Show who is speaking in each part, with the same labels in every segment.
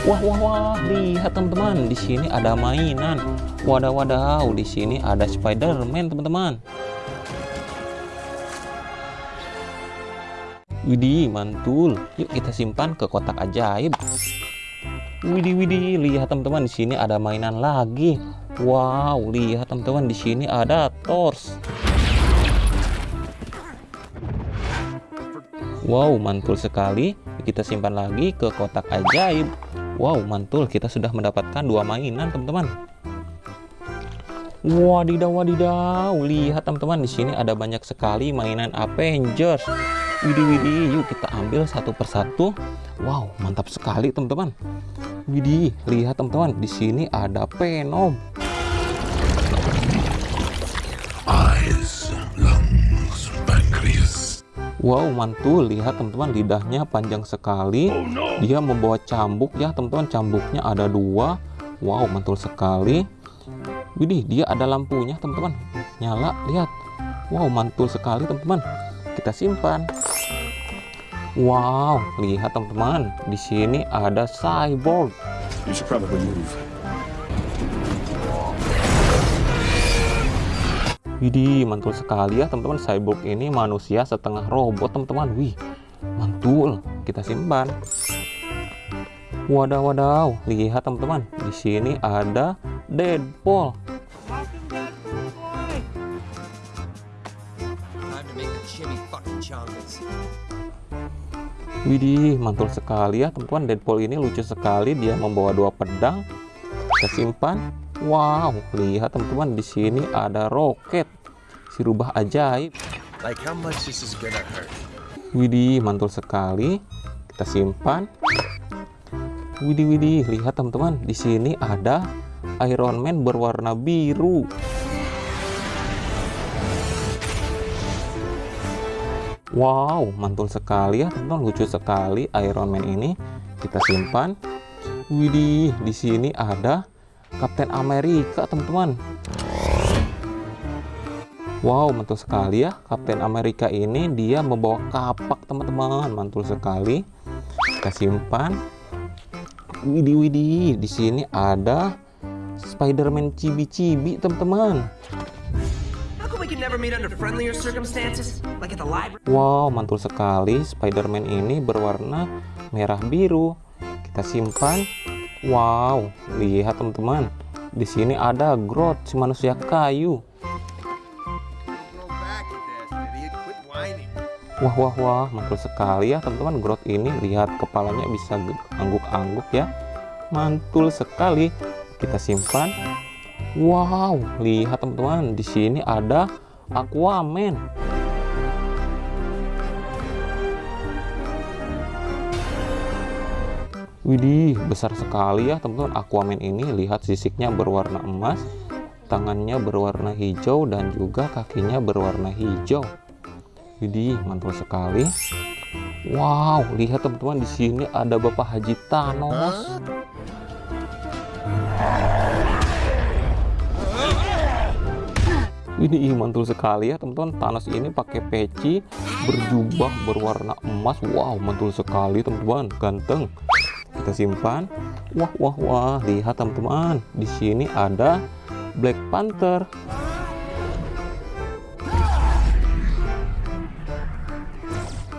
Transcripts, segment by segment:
Speaker 1: Wah, wah, wah, lihat teman-teman, di sini ada mainan. Wadah, wadaw, di sini ada Spider-Man, teman-teman. Widih, mantul. Yuk kita simpan ke kotak ajaib. Widih, widih, lihat teman-teman, di sini ada mainan lagi. Wow, lihat teman-teman, di sini ada Tors. Wow, mantul sekali. Kita simpan lagi ke kotak ajaib. Wow, mantul. Kita sudah mendapatkan dua mainan, teman-teman. Wadidaw, wadidaw. Lihat, teman-teman. Di sini ada banyak sekali mainan Avengers. Widih, widih. Yuk kita ambil satu persatu. Wow, mantap sekali, teman-teman. Widih, lihat, teman-teman. Di sini ada Venom. Wow, mantul. Lihat teman-teman, lidahnya panjang sekali. Dia membawa cambuk ya, teman-teman. Cambuknya ada dua. Wow, mantul sekali. Widih, dia ada lampunya, teman-teman. Nyala, lihat. Wow, mantul sekali, teman-teman. Kita simpan. Wow, lihat teman-teman. Di sini ada cyborg.
Speaker 2: You should probably move.
Speaker 1: Widih, mantul sekali ya teman-teman. Cyborg ini manusia setengah robot teman-teman. Wih, mantul. Kita simpan. Wadaw, wadaw. Lihat teman-teman. Di sini ada Deadpool. Widih, mantul sekali ya teman-teman. Deadpool ini lucu sekali. Dia membawa dua pedang. Kita simpan. Wow, lihat teman-teman. Di sini ada roket. Si rubah ajaib.
Speaker 3: Like how much this is gonna hurt.
Speaker 1: Widih, mantul sekali. Kita simpan. Widih, widih, lihat teman-teman. Di sini ada Iron Man berwarna biru. Wow, mantul sekali ya teman-teman. Lucu sekali Iron Man ini. Kita simpan. Widih, di sini ada Kapten Amerika, teman-teman. Wow, mantul sekali ya. Kapten Amerika ini dia membawa kapak, teman-teman. Mantul sekali. Kita simpan. Widih, widih. Di sini ada Spider-Man cibi-cibi, teman-teman. Wow, mantul sekali. Spider-Man ini berwarna merah biru. Kita simpan. Wow, lihat teman-teman. Di sini ada Groot, si manusia kayu. Wah, wah, wah, mantul sekali ya teman-teman. Groot ini lihat kepalanya bisa angguk-angguk ya. Mantul sekali. Kita simpan. Wow, lihat teman-teman. Di sini ada Aquaman. Widih, besar sekali ya teman-teman Aquaman ini. Lihat sisiknya berwarna emas, tangannya berwarna hijau dan juga kakinya berwarna hijau. Widih, mantul sekali. Wow, lihat teman-teman di sini ada Bapak Haji Thanos. Ini mantul sekali ya teman-teman. Thanos ini pakai peci, berjubah berwarna emas. Wow, mantul sekali teman-teman. Ganteng. Kita simpan. Wah, wah, wah. Lihat teman-teman. Di sini ada Black Panther.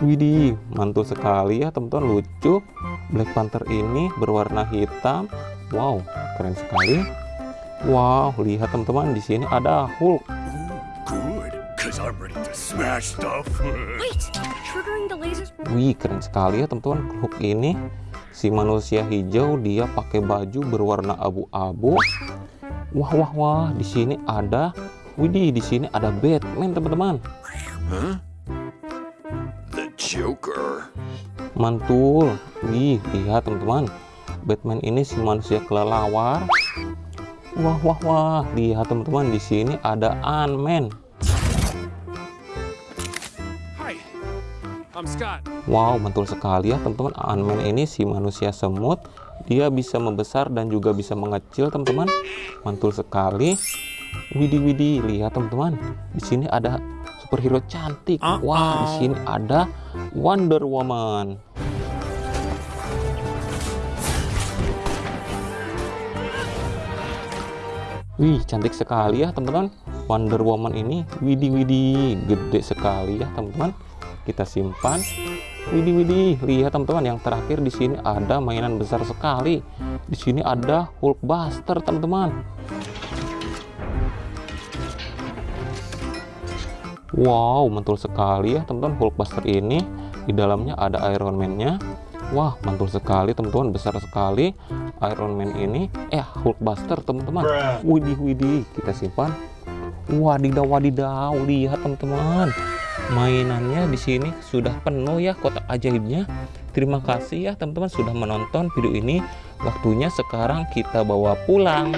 Speaker 1: Widih, mantul sekali ya teman-teman. Lucu. Black Panther ini berwarna hitam. Wow, keren sekali. Wow, lihat teman-teman. Di sini ada Hulk.
Speaker 2: Good, cause I'm ready to smash stuff.
Speaker 4: Wait! Triggering the lasers.
Speaker 1: Wih, keren sekali ya teman-teman. Hulk ini si manusia hijau dia pakai baju berwarna abu-abu. Wah, wah, wah. Di sini ada Widih, di sini ada Batman, teman-teman.
Speaker 2: huh? The Joker.
Speaker 1: Mantul. Wih, lihat teman-teman. Batman ini si manusia kelelawar. Wah, wah, wah. Lihat teman-teman, di sini ada Ant-Man.
Speaker 5: I'm Scott.
Speaker 1: Wow, betul sekali ya teman-teman. Ant-Man ini si manusia semut, dia bisa membesar dan juga bisa mengecil teman-teman. Mantul sekali. Widi-widi, lihat teman-teman. Di sini ada superhero cantik. Ah, Wah, di ah. sini ada Wonder Woman. Wih, cantik sekali ya teman-teman. Wonder Woman ini, Widi-widi, gede sekali ya teman-teman. Kita simpan. Widih widih, lihat teman-teman yang terakhir di sini ada mainan besar sekali. Di sini ada Hulkbuster teman-teman. Wow, mantul sekali ya teman-teman Hulkbuster ini. Di dalamnya ada Iron Man-nya. Wah, mantul sekali teman-teman, besar sekali Iron Man ini. Eh, Hulkbuster teman-teman. Widih widih, kita simpan. Wadidaw wadidaw, lihat teman-teman. Mainannya di sini sudah penuh ya kotak ajaibnya. Terima kasih ya teman-teman sudah menonton video ini. Waktunya sekarang kita bawa pulang.